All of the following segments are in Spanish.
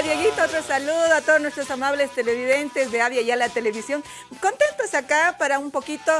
Dieguito, otro saludo a todos nuestros amables televidentes de Avia y a la televisión. Contentos acá para un poquito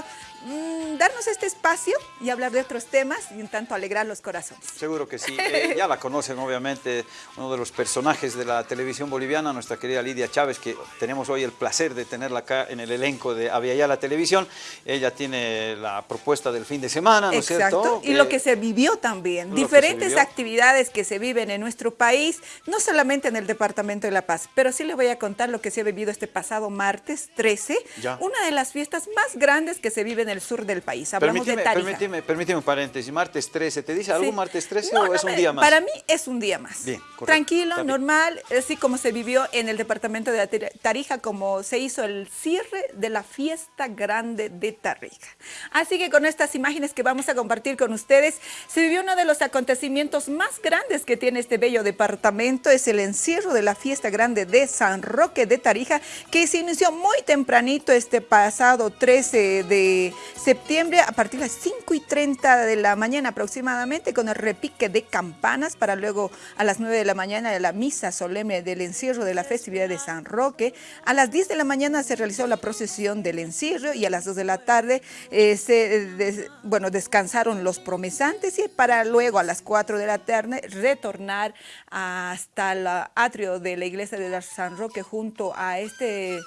mmm, darnos este espacio y hablar de otros temas y un tanto alegrar los corazones. Seguro que sí. Eh, ya la conocen obviamente, uno de los personajes de la televisión boliviana, nuestra querida Lidia Chávez, que tenemos hoy el placer de tenerla acá en el elenco de Avia y a la televisión. Ella tiene la propuesta del fin de semana, ¿no Exacto. es cierto? Y lo que se vivió también. Diferentes actividades que se viven en nuestro país, no solamente en el Departamento de La Paz, pero sí les voy a contar lo que se ha vivido este pasado martes 13, Ya. una de las fiestas más grandes que se vive en el sur del país. Hablamos Permíteme, de Tarija. permíteme, permíteme un paréntesis, martes 13, ¿te dice algo Sí. martes 13 No, o no es un me- día más? Para mí es un día más. Bien, correcto. Tranquilo, bien. normal, así como se vivió en el departamento de Tar- Tarija, como se hizo el cierre de la fiesta grande de Tarija. Así que con estas imágenes que vamos a compartir con ustedes, se vivió uno de los acontecimientos más grandes que tiene este bello departamento, es el encierro de la fiesta grande de San Roque de Tarija, que se inició muy tempranito este pasado 13 de septiembre, a partir de las 5 y 30 de la mañana aproximadamente, con el repique de campanas, para luego a las 9 de la mañana la misa solemne del encierro de la festividad de San Roque. A las 10 de la mañana se realizó la procesión del encierro y a las 2 de la tarde eh, se, eh, bueno, descansaron los promesantes y para luego a las 4 de la tarde retornar hasta el atrio de la iglesia de San Roque junto a este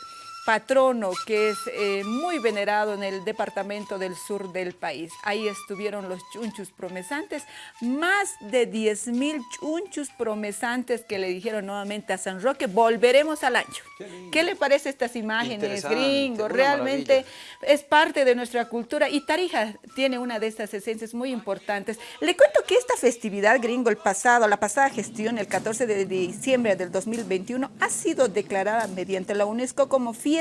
patrono que es eh, muy venerado en el departamento del sur del país. Ahí estuvieron los chunchus promesantes, más de 10 mil chunchus promesantes que le dijeron nuevamente a San Roque, volveremos al año. Qué lindo. ¿Qué le parece estas imágenes, gringo? Realmente maravilla. es parte de nuestra cultura y Tarija tiene una de estas esencias muy importantes. Le cuento que esta festividad gringo, el pasado, la pasada gestión, el 14 de diciembre del 2021, ha sido declarada mediante la UNESCO como Fiesta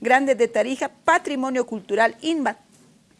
Grande de Tarija, Patrimonio Cultural Inma-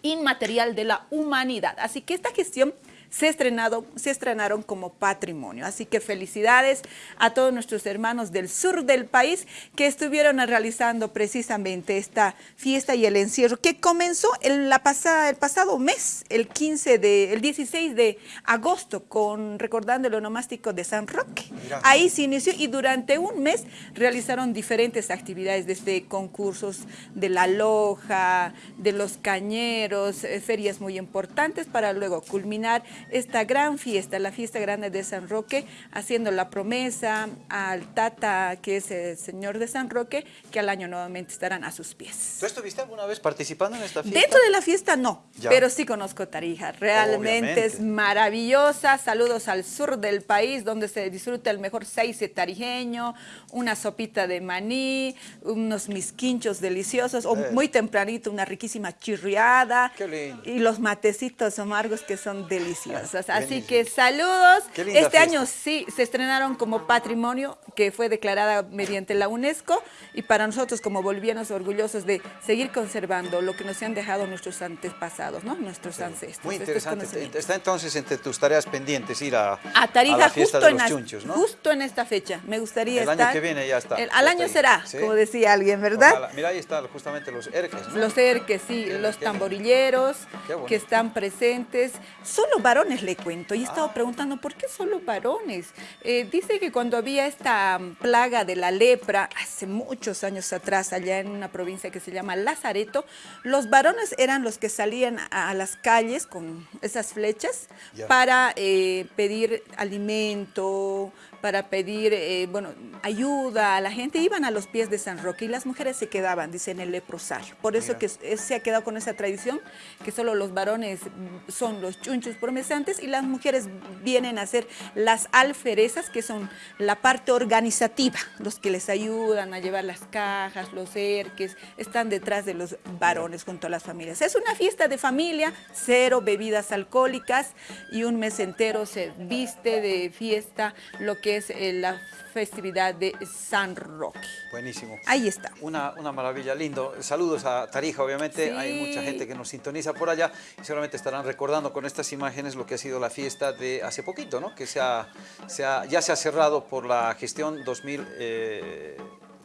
Inmaterial de la Humanidad. Así que esta gestión se, estrenado, se estrenaron como patrimonio. Así que felicidades a todos nuestros hermanos del sur del país que estuvieron realizando precisamente esta fiesta y el encierro que comenzó el, la pasada, el pasado mes, el 15 de, el 16 de agosto, con recordando el onomástico de San Roque. Ahí se inició y durante un mes realizaron diferentes actividades, desde concursos de la loja, de los cañeros, eh, ferias muy importantes para luego culminar esta gran fiesta, la fiesta grande de San Roque, haciendo la promesa al Tata, que es el señor de San Roque, que al año nuevamente estarán a sus pies. ¿Tú estuviste alguna vez participando en esta fiesta? Dentro de la fiesta no, Ya. pero sí conozco Tarija. Realmente Obviamente. es maravillosa. Saludos al sur del país donde se disfruta el mejor seice tarijeño, una sopita de maní, unos misquinchos deliciosos, o Eh. muy tempranito una riquísima chirriada Qué lindo. y los matecitos amargos que son deliciosos. Así que saludos. Este fiesta. año sí se estrenaron como patrimonio que fue declarada mediante la UNESCO y para nosotros como bolivianos orgullosos de seguir conservando lo que nos han dejado nuestros antepasados, ¿no? Nuestros ancestros. Muy estos interesante. Está entonces entre tus tareas pendientes ir a, A Tarija a la fiesta justo, de en los las- chunchos, ¿no? justo en esta fecha. Me gustaría El año estar. que viene ya está, El- ya al está año ahí. será, Sí. como decía alguien, ¿verdad? Ojalá. Mira, ahí están justamente los erques, ¿no? Los erques, sí, los tamborilleros que están presentes. Solo varones le cuento. Y he estado Ah. preguntando, ¿por qué solo varones? Eh, dice que cuando había esta plaga de la lepra, hace muchos años atrás, allá en una provincia que se llama Lazareto, los varones eran los que salían a, a las calles con esas flechas para eh, pedir alimento, para pedir, eh, bueno, ayuda a la gente. Iban a los pies de San Roque y las mujeres se quedaban, dice, en el leprosario. Por eso que se ha quedado con esa tradición que solo los varones son los chunchos y las mujeres vienen a ser las alferezas, que son la parte organizativa, los que les ayudan a llevar las cajas, los erques, están detrás de los varones junto a las familias. Es una fiesta de familia, cero bebidas alcohólicas y un mes entero se viste de fiesta lo que es eh, la festividad de San Roque. Buenísimo. Ahí está. Una, una maravilla, lindo. Saludos a Tarija, obviamente. Sí. Hay mucha gente que nos sintoniza por allá y seguramente estarán recordando con estas imágenes lo que ha sido la fiesta de hace poquito, ¿no? Que se ha- se ha- ya se ha cerrado por la gestión 2000. eh,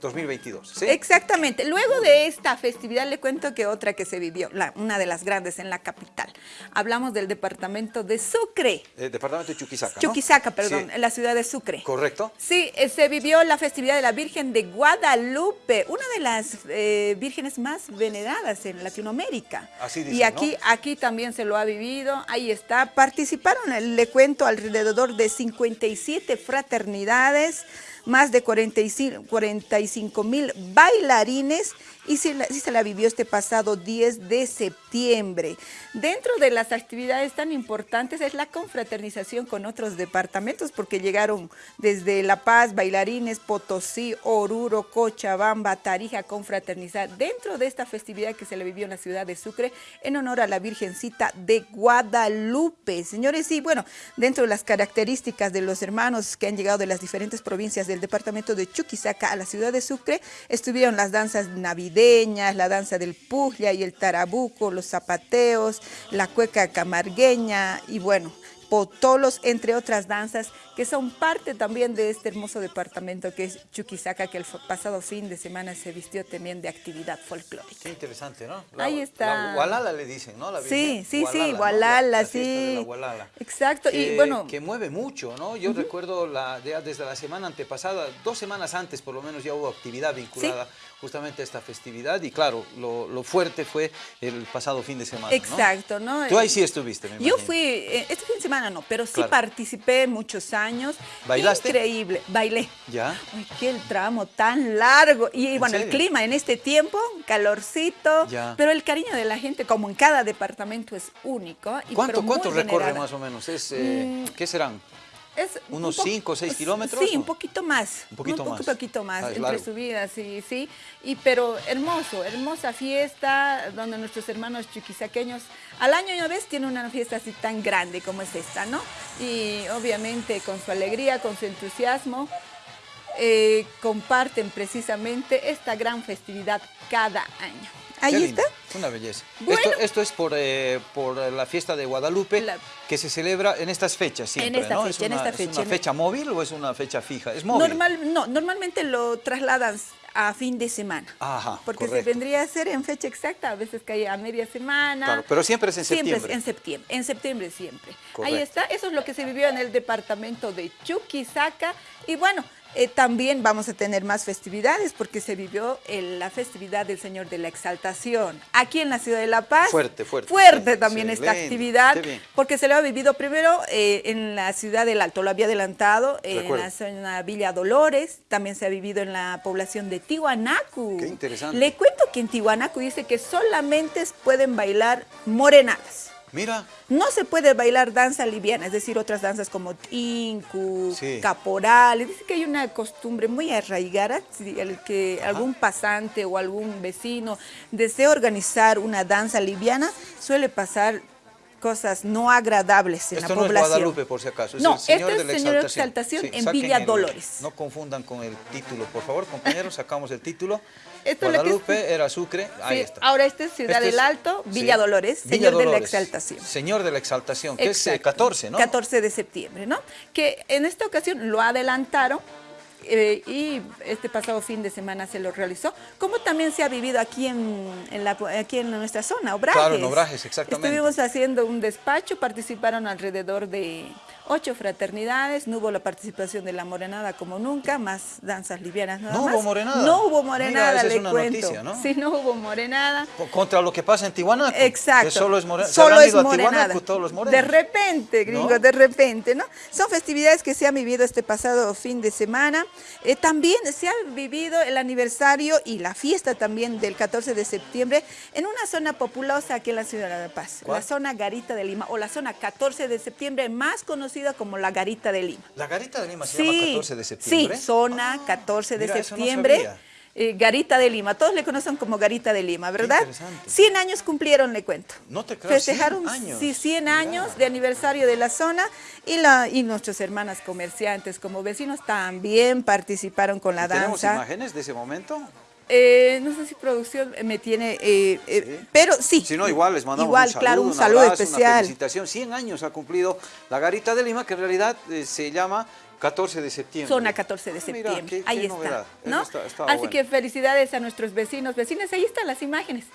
2022. ¿sí? Exactamente. Luego de esta festividad le cuento que otra que se vivió, la, una de las grandes en la capital. Hablamos del departamento de Sucre. El departamento de Chuquisaca, ¿no? Chuquisaca, perdón, Sí. en la ciudad de Sucre. ¿Correcto? Sí, eh, se vivió la festividad de la Virgen de Guadalupe, una de las eh, vírgenes más veneradas en Latinoamérica. Así dicen, Y aquí, aquí también se lo ha vivido, ahí está. Participaron, eh, le cuento, alrededor de 57 fraternidades, más de 45 45 mil bailarines y sí se la vivió este pasado 10 de septiembre. Dentro de las actividades tan importantes es la confraternización con otros departamentos porque llegaron desde La Paz, bailarines, Potosí, Oruro, Cochabamba, Tarija confraternizar dentro de esta festividad que se le vivió en la ciudad de Sucre en honor a la Virgencita de Guadalupe. Señores, y bueno, dentro de las características de los hermanos que han llegado de las diferentes provincias del departamento de Chuquisaca a la ciudad de Sucre, estuvieron las danzas navideñas, la danza del pujlia y el tarabuco, los zapateos, la cueca camargueña y bueno, potolos, entre otras danzas que son parte también de este hermoso departamento que es Chuquisaca, que el pasado fin de semana se vistió también de actividad folclórica. Qué interesante, ¿no? Ahí está. La Gualala le dicen, ¿no? La Sí, sí, sí, Gualala, ¿no? La- la sí. la Gualala. Exacto, y Que- bueno- Que mueve mucho, ¿no? Yo recuerdo la, desde la semana antepasada, dos semanas antes por lo menos ya hubo actividad vinculada justamente esta festividad y claro, lo, lo fuerte fue el pasado fin de semana. Exacto, ¿no? Tú ahí sí estuviste, me Yo imagino. fui, eh, este fin de semana no, pero sí Claro. participé muchos años. ¿Bailaste? Increíble, bailé. ¿Ya? Uy, qué el tramo tan largo. Y ¿En bueno, el clima en este tiempo, calorcito, Ya. pero el cariño de la gente, como en cada departamento, es único. Y ¿Cuánto, cuánto recorre más o menos? Es, eh, ¿Qué serán? Es ¿Unos un po- cinco o seis kilómetros, Sí, un poquito más. Un poquito más. Un poquito más, Ah, entre largo. subidas, sí, sí. Y, pero hermoso, hermosa fiesta, donde nuestros hermanos chuquisaqueños al año una vez tienen una fiesta así tan grande como es esta, ¿no? Y obviamente con su alegría, con su entusiasmo, eh, comparten precisamente esta gran festividad cada año. Ahí Qué está. lindo, Una belleza. Bueno. Esto, esto es por, eh, por la fiesta de Guadalupe La- que se celebra en estas fechas siempre, esta ¿no? fecha, ¿Es en una, es fecha, una en- fecha móvil o es una fecha fija? Es móvil. Normal, no, normalmente lo trasladan a fin de semana. Ajá, Porque correcto. se vendría a ser en fecha exacta, a veces cae a media semana. Claro, pero siempre es en Siempre septiembre. es en septiembre, en septiembre siempre. Ahí está, eso es lo que se vivió en el departamento de Chuquisaca. Y bueno, eh, también vamos a tener más festividades porque se vivió el- la festividad del Señor de la Exaltación. Aquí en la ciudad de La Paz. Fuerte, fuerte. Fuerte también esta actividad porque se lo ha vivido primero eh, en la ciudad del Alto, lo había adelantado, eh, en la zona Villa Dolores, también se ha vivido en la población de Tihuanacu. Qué interesante. Le cuento que en Tihuanacu dice que solamente pueden bailar morenadas. Mira, No se puede bailar danza liviana, es decir, otras danzas como tinku, Sí. caporal. Dice que hay una costumbre muy arraigada, si el que algún pasante o algún vecino desea organizar una danza liviana, suele pasar cosas no agradables en esto la no es población. Guadalupe por si acaso, es No, el Señor este de la es Señor de Exaltación. Exaltación en Villa el- Dolores. No confundan con el título, por favor, compañeros, sacamos el título. Esto es es- Guadalupe era Sucre, ahí Sí, está. ahora este es Ciudad Este del es- Alto, sí, Villa Dolores, Villa Señor de la Exaltación. Señor de la Exaltación, que es eh, Exacto. 14, ¿no? 14 de septiembre, ¿no? Que en esta ocasión lo adelantaron eh, y este pasado fin de semana se lo realizó, como también se ha vivido aquí en, en la, aquí en nuestra zona, Obrajes. Claro, en Obrajes, exactamente. Estuvimos haciendo un despacho, participaron alrededor de ocho fraternidades, no hubo la participación de la morenada como nunca, más danzas livianas nada No más. hubo morenada. No hubo Mira, morenada, esa es le una cuento. noticia, ¿no? Sí, no hubo morenada. Co- Contra lo que pasa en Tijuana. Exacto. Que solo es morena. Solo es morenada. todos los morenos. De repente, gringo, ¿No? de repente, ¿no? Son festividades que se han vivido este pasado fin de semana. Eh, también se ha vivido el aniversario y la fiesta también del 14 de septiembre en una zona populosa aquí en la ciudad de La Paz, ¿Cuál? la zona Garita de Lima o la zona 14 de septiembre, más conocida como la Garita de Lima. La garita de Lima se llama 14 de septiembre. Sí, zona 14 de mira, eso no septiembre. sabía. eh, Garita de Lima, todos le conocen como Garita de Lima, ¿verdad? interesante. 100 años cumplieron, le cuento. No te creo, Festejaron 100 años. sí, 100 Mira. años de aniversario de la zona y, la, y nuestras hermanas comerciantes como vecinos también participaron con la ¿Y ¿Tenemos danza. imágenes de ese momento? Eh, no sé si producción me tiene, eh, eh, Sí. pero sí. Si no, igual les mandamos Igual, un saludo, claro, un, un saludo abrazo, Una especial. felicitación. 100 años ha cumplido la Garita de Lima, que en realidad se llama 14 de septiembre. Zona 14 de Ah, septiembre. mira, qué- ahí qué está. novedad. ¿no? Está- está Así bueno. que felicidades a nuestros vecinos, vecinas. Ahí están las imágenes.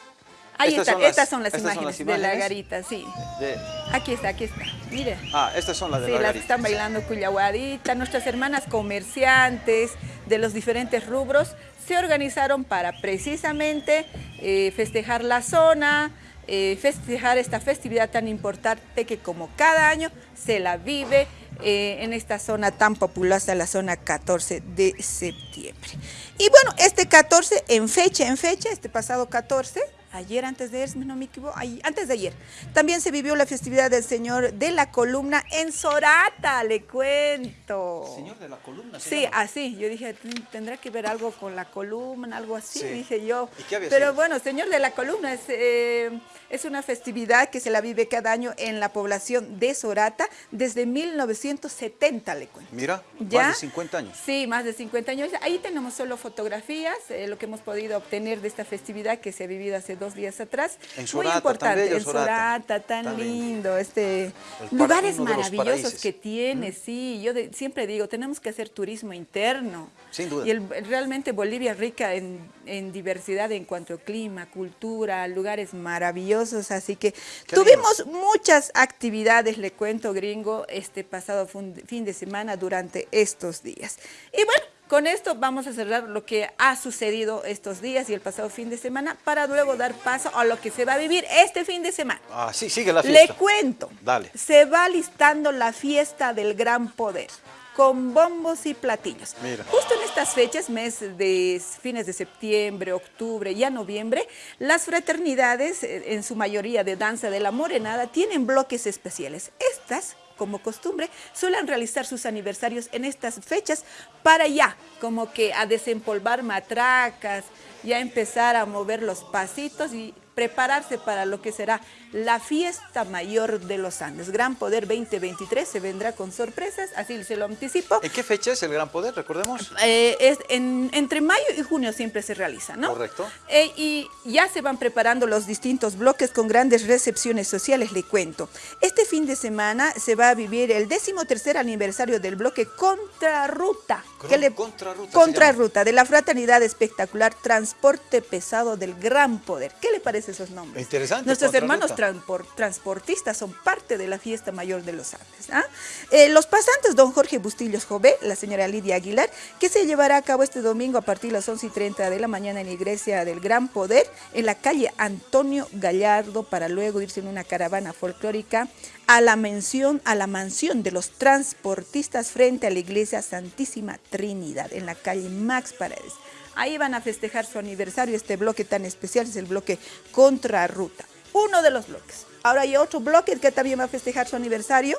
Ahí Estas están, son las- estas son las estas son imágenes, las de la garita, sí. De- Aquí está, aquí está. Mire. ah, estas son las de Sí, la las que garita. están bailando cuyahuadita, nuestras hermanas comerciantes de los diferentes rubros se organizaron para precisamente eh, festejar la zona, eh, festejar esta festividad tan importante que como cada año se la vive eh, en esta zona tan populosa, la zona 14 de septiembre. Y bueno, este 14 en fecha, en fecha, este pasado 14, ayer antes de ayer, no me equivoco, antes de ayer, también se vivió la festividad del Señor de la Columna en Sorata, le cuento. Señor de la columna. Sí, llama. así, yo dije, "Mm, tendrá que ver algo con la columna, algo así, Sí. dije yo. ¿Y qué había Pero sido? bueno, Señor de la Columna es, eh, es una festividad que se la vive cada año en la población de Sorata desde 1970, le cuento. Mira, ¿Ya? más de 50 años. Sí, más de 50 años. Ahí tenemos solo fotografías, eh, lo que hemos podido obtener de esta festividad que se ha vivido hace dos días atrás. En Muy Sorata, tan importante, bello en Sorata. Tan, Tan lindo. Este, lugares maravillosos que tiene, sí. Yo de- siempre digo, tenemos que hacer turismo interno. Sin duda. Y el- realmente Bolivia es rica en, en diversidad en cuanto a clima, cultura, lugares maravillosos. Así que Qué tuvimos muchas actividades, le cuento, gringo, este pasado fin de semana durante estos días. Y bueno, con esto vamos a cerrar lo que ha sucedido estos días y el pasado fin de semana para luego dar paso a lo que se va a vivir este fin de semana. Ah, sí, sigue la Le fiesta. cuento, Dale. se va listando la fiesta del gran poder con bombos y platillos. Mira. Justo en estas fechas, mes de fines de septiembre, octubre y a noviembre, las fraternidades, eh, en su mayoría de danza de la morenada, tienen bloques especiales. Estas como costumbre, suelen realizar sus aniversarios en estas fechas para ya, como que a desempolvar matracas, ya empezar a mover los pasitos y prepararse para lo que será la fiesta mayor de los Andes. Gran Poder 2023 se vendrá con sorpresas, así se lo anticipo. ¿En qué fecha es el Gran Poder, recordemos? Eh, es en- entre mayo y junio siempre se realiza, ¿no? Correcto. Eh, y ya se van preparando los distintos bloques con grandes recepciones sociales, le cuento. Este fin de semana se va a vivir el décimo tercer aniversario del bloque Contrarruta. ¿Qué le- Contrarruta Contrarruta, de la fraternidad espectacular Transporte Pesado del Gran Poder. ¿Qué le parece esos nombres? Interesante, Nuestros hermanos transportistas son parte de la fiesta mayor de los Andes. ¿ah? Eh, los pasantes, don Jorge Bustillos Jové, la señora Lidia Aguilar, que se llevará a cabo este domingo a partir de las 11 y 30 de la mañana en la iglesia del Gran Poder, en la calle Antonio Gallardo, para luego irse en una caravana folclórica a la mención, a la mansión de los transportistas frente a la iglesia Santísima Trinidad, en la calle Max Paredes. Ahí van a festejar su aniversario, este bloque tan especial es el bloque Contrarruta, uno de los bloques. Ahora hay otro bloque que también va a festejar su aniversario,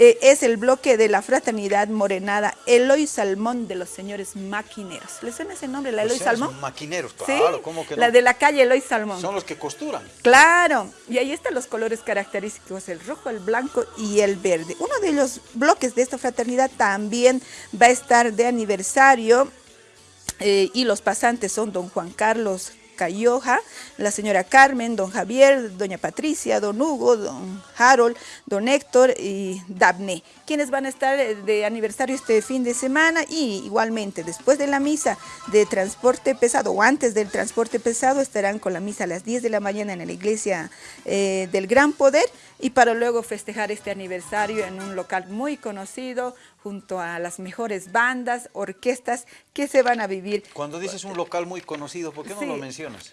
eh, es el bloque de la fraternidad morenada Eloy Salmón de los señores maquineros. ¿Le suena ese nombre, la Los Eloy Salmón? Maquineros, Sí, ¿cómo que no? la de la calle Eloy Salmón. Son los que costuran. Claro, y ahí están los colores característicos, el rojo, el blanco y el verde. Uno de los bloques de esta fraternidad también va a estar de aniversario eh, y los pasantes son don Juan Carlos Cayoja, la señora Carmen, don Javier, doña Patricia, don Hugo, don Harold, don Héctor y Dabne, quienes van a estar eh, de aniversario este fin de semana y igualmente después de la misa de transporte pesado o antes del transporte pesado estarán con la misa a las 10 de la mañana en la iglesia eh, del Gran Poder y para luego festejar este aniversario en un local muy conocido junto a las mejores bandas, orquestas que se van a vivir Cuando dices un local muy conocido, ¿por qué no Sí. lo mencionas?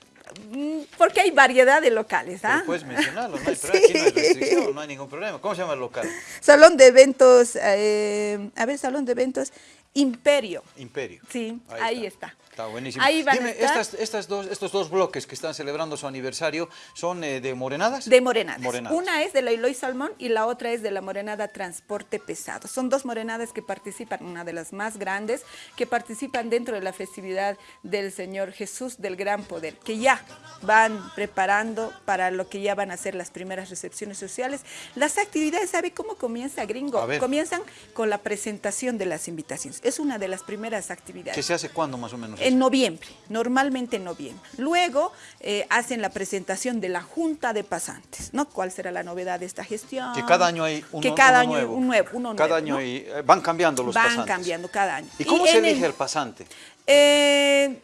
Mm, Porque hay variedad de locales, ¿ah? Puedes mencionarlo, no hay, Sí. aquí no hay restricción, no hay ningún problema. ¿Cómo se llama el local? Salón de eventos, eh, a ver, salón de eventos Imperio. Imperio. Sí, ahí está. Está buenísimo. Ahí van a Dime, estar. estas, estas dos, estos dos bloques que están celebrando su aniversario, ¿son eh, de morenadas? De morenadas. Morenadas. Una es de la Eloy Salmón y la otra es de la morenada Transporte Pesado. Son dos morenadas que participan, una de las más grandes, que participan dentro de la festividad del Señor Jesús del Gran Poder, que ya van preparando para lo que ya van a ser las primeras recepciones sociales. Las actividades, ¿sabe cómo comienza, gringo? Comienzan con la presentación de las invitaciones. Es una de las primeras actividades. ¿Que se hace cuándo más o menos? En noviembre, normalmente en noviembre. Luego eh, hacen la presentación de la Junta de Pasantes, ¿no? ¿Cuál será la novedad de esta gestión? Que cada año hay uno, que cada año nuevo. Un nuevo uno cada nuevo, año hay, eh, van cambiando los van pasantes. Van cambiando cada año. ¿Y cómo se elige el, pasante? Eh,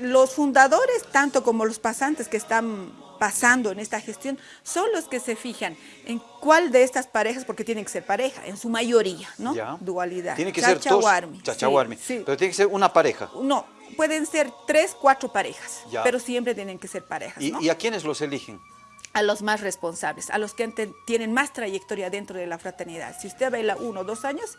los fundadores, tanto como los pasantes que están pasando en esta gestión, son los que se fijan en cuál de estas parejas, porque tienen que ser pareja, en su mayoría, ¿no? Dualidad. Tiene que ser dos, chachahuarmi. Sí, Pero tiene que ser una pareja. No, pueden ser tres, cuatro parejas, pero siempre tienen que ser parejas, ¿Y, ¿Y a quiénes los eligen? a los más responsables, a los que tienen más trayectoria dentro de la fraternidad. Si usted baila uno o dos años,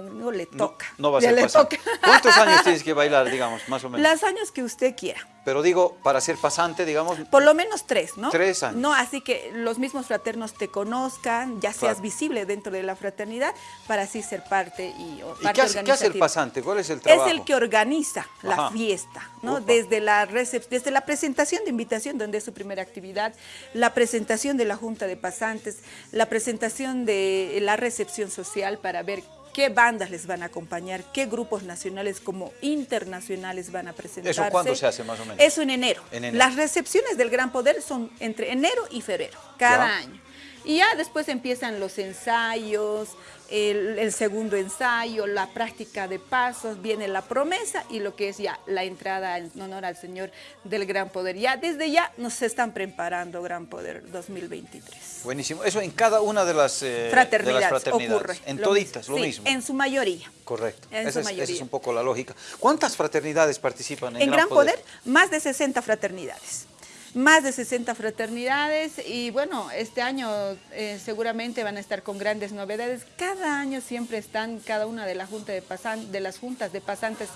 no le toca. No, va a ser pasante. ¿Cuántos años tienes que bailar, digamos, más o menos? Los años que usted quiera. Pero digo, para ser pasante, digamos... Por lo menos tres, ¿no? Tres años. No, así que los mismos fraternos te conozcan, ya seas visible dentro de la fraternidad, para así ser parte y ¿Y qué, hace, qué hace, el pasante? ¿Cuál es el trabajo? Es el que organiza la fiesta, ¿no? Desde la, desde la presentación de invitación, donde es su primera actividad, la presentación de la junta de pasantes, la presentación de la recepción social para ver qué bandas les van a acompañar, qué grupos nacionales como internacionales van a presentarse. ¿Eso cuándo se hace más o menos? Eso en enero. Las recepciones del Gran Poder son entre enero y febrero, cada año. Y ya después empiezan los ensayos, el, segundo ensayo, la práctica de pasos, viene la promesa y lo que es ya la entrada en honor al Señor del Gran Poder. Ya desde ya nos están preparando Gran Poder 2023. Buenísimo. Eso en cada una de las, eh, fraternidades, ocurre. En toditas, lo mismo. en su mayoría. Correcto. esa, es, un poco la lógica. ¿Cuántas fraternidades participan en, en Gran, Poder? Más de 60 fraternidades más de 60 fraternidades y bueno, este año eh, seguramente van a estar con grandes novedades. Cada año siempre están cada una de, la junta de, de las juntas de pasantes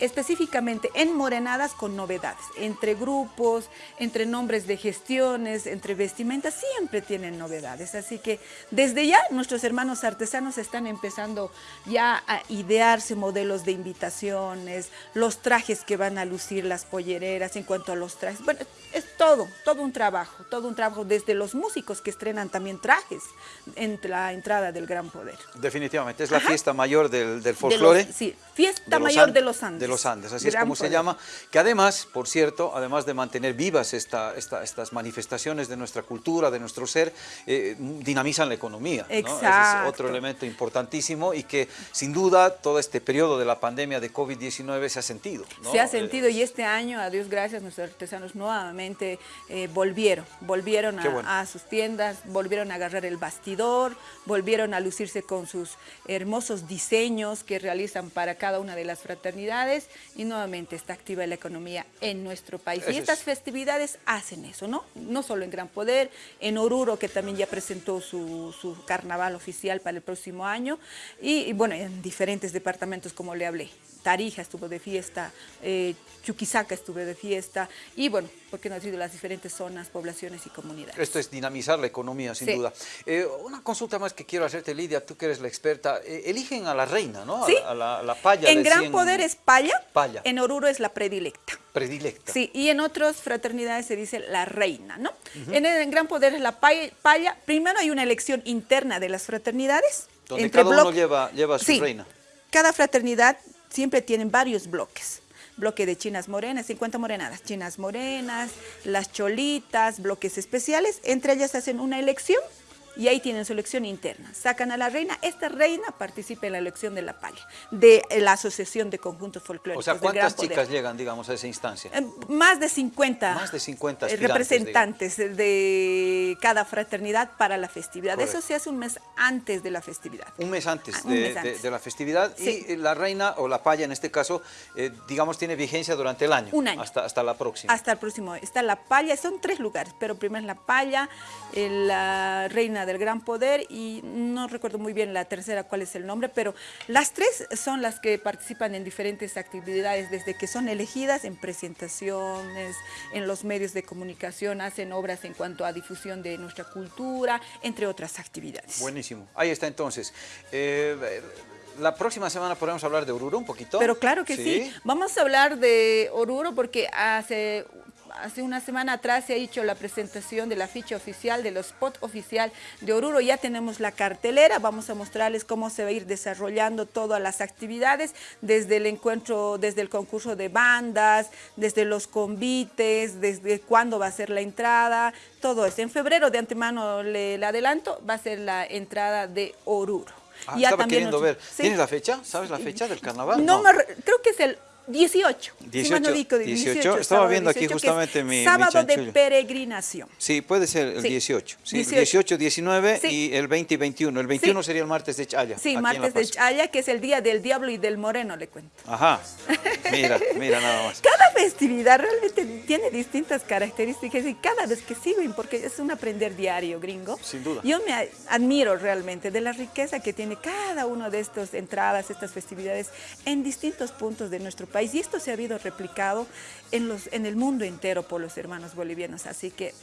específicamente en Morenadas con novedades, entre grupos, entre nombres de gestiones, entre vestimentas, siempre tienen novedades. Así que desde ya nuestros hermanos artesanos están empezando ya a idearse modelos de invitaciones, los trajes que van a lucir las pollereras en cuanto a los trajes. Bueno, es todo, todo un trabajo, todo un trabajo desde los músicos que estrenan también trajes en la entrada del Gran Poder. Definitivamente, es la fiesta mayor del, del folclore. sí, fiesta mayor de los Andes de los Andes, así es como se llama, que además, por cierto, además de mantener vivas esta, estas manifestaciones de nuestra cultura, de nuestro ser, eh, dinamizan la economía. Exacto. es otro elemento importantísimo y que sin duda todo este periodo de la pandemia de COVID-19 se ha sentido. Se ha sentido y este año, a Dios gracias, nuestros artesanos nuevamente eh, volvieron, volvieron a, a sus tiendas, volvieron a agarrar el bastidor, volvieron a lucirse con sus hermosos diseños que realizan para cada una de las fraternidades y nuevamente está activa la economía en nuestro país. y estas festividades hacen eso, ¿no? No solo en Gran Poder, en Oruro, que también ya presentó su, carnaval oficial para el próximo año, y, bueno, en diferentes departamentos como le hablé. Tarija estuvo de fiesta, eh, Chuquisaca estuvo de fiesta y bueno, porque no han sido las diferentes zonas, poblaciones y comunidades. Esto es dinamizar la economía, sin duda. Eh, una consulta más que quiero hacerte, Lidia, tú que eres la experta. Eh, eligen a la reina, ¿no? Sí. A, la, la, paya. En Gran Poder es paya, paya, en Oruro es la predilecta. Predilecta. Sí, y en otras fraternidades se dice la reina, ¿no? en, el, Gran Poder es la paya, Primero hay una elección interna de las fraternidades. Donde entre cada uno lleva, lleva su reina. Cada fraternidad siempre tienen varios bloques. Bloque de chinas morenas, 50 morenadas, chinas morenas, las cholitas, bloques especiales. Entre ellas hacen una elección y ahí tienen su elección interna. Sacan a la reina, esta reina participa en la elección de la palla, de la Asociación de Conjuntos Folclóricos. O sea, ¿cuántas chicas llegan, digamos, a esa instancia? Eh, más de 50. Más de 50 representantes de cada fraternidad para la festividad. Eso se hace un mes antes de la festividad. Un mes antes, ah, de, la festividad. Y la reina, o la palla en este caso, eh, digamos, tiene vigencia durante el año. Un año. Hasta, hasta la próxima. Hasta el próximo. Está la palla, son tres lugares, pero primero es la palla, eh, la reina del Gran Poder y no recuerdo muy bien la tercera cuál es el nombre, pero las tres son las que participan en diferentes actividades desde que son elegidas en presentaciones, en los medios de comunicación, hacen obras en cuanto a difusión de nuestra cultura, entre otras actividades. Buenísimo. Ahí está entonces. Eh, la próxima semana podemos hablar de Oruro un poquito. Pero claro que sí. Vamos a hablar de Oruro porque hace hace una semana atrás se ha hecho la presentación de la ficha oficial, de los spot oficial de Oruro. Ya tenemos la cartelera, vamos a mostrarles cómo se va a ir desarrollando todas las actividades, desde el encuentro, desde el concurso de bandas, desde los convites, desde cuándo va a ser la entrada, todo eso. En febrero, de antemano le, le adelanto, va a ser la entrada de Oruro. Ah, estaba queriendo ver. ¿Tienes la fecha? ¿Sabes la fecha del carnaval? No, no. Me, creo que es el 18. 18, 18, Estaba viendo aquí justamente mi Sábado de peregrinación. Sí, puede ser el 18. Sí, 18, 19 y el 20 y 21. El 21 sería el martes de Chaya. Sí, martes de Chaya, que es el día del diablo y del moreno, le cuento. Ajá, mira, mira nada más. Cada festividad realmente tiene distintas características y cada vez que sirven, porque es un aprender diario, gringo. Sin duda. Yo me admiro realmente de la riqueza que tiene cada uno de estas entradas, estas festividades en distintos puntos de nuestro país y esto se ha habido replicado en, los, en el mundo entero por los hermanos bolivianos. Así que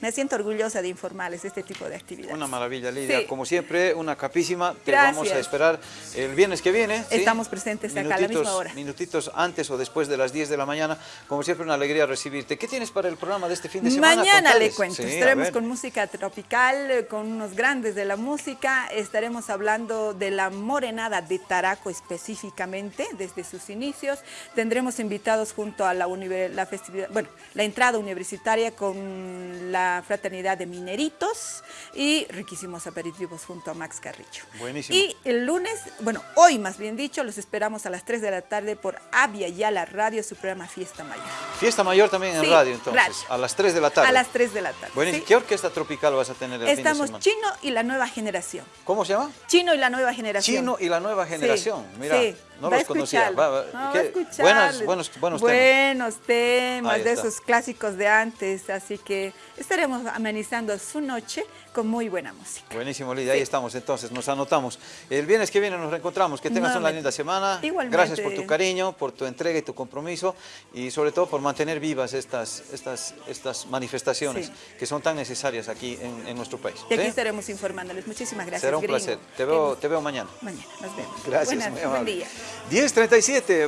me siento orgullosa de informarles este tipo de actividades. Una maravilla, Lidia. Como siempre, una capísima. Te vamos a esperar el viernes que viene. Estamos presentes acá a la misma hora. Minutitos antes o después de las 10 de la mañana. Como siempre, una alegría recibirte. ¿Qué tienes para el programa de este fin de semana? Mañana le cuento. Estaremos con música tropical, con unos grandes de la música. Estaremos hablando de la morenada de Taraco específicamente, desde sus inicios. Tendremos invitados junto a la, la festividad, bueno, la entrada universitaria con la Fraternidad de Mineritos y riquísimos aperitivos junto a Max Carrillo. Buenísimo. Y el lunes, bueno, hoy más bien dicho, los esperamos a las 3 de la tarde por Avia y a la radio, su programa Fiesta Mayor. Fiesta Mayor también en radio, entonces, a las 3 de la tarde. A las 3 de la tarde. Buenísimo. ¿Qué orquesta tropical vas a tener el Estamos fin de Chino y la Nueva Generación. ¿Cómo se llama? Chino y la Nueva Generación. Chino y la Nueva Generación, mira. Sí. No los conocía. Va, no, buenos, buenos, buenos, buenos temas. de esos clásicos de antes. Así que estaremos amenizando su noche con muy buena música. Buenísimo, Lidia. Ahí estamos entonces, nos anotamos. El viernes que viene nos reencontramos. Que tengas una linda semana. Igualmente. Gracias por tu cariño, por tu entrega y tu compromiso y sobre todo por mantener vivas estas, estas, estas manifestaciones que son tan necesarias aquí en, en nuestro país. Y aquí estaremos informándoles. Muchísimas gracias, Será un gringo. placer. Te veo, te veo mañana. Mañana, nos vemos. Gracias, Buenas, buen día. 10.37.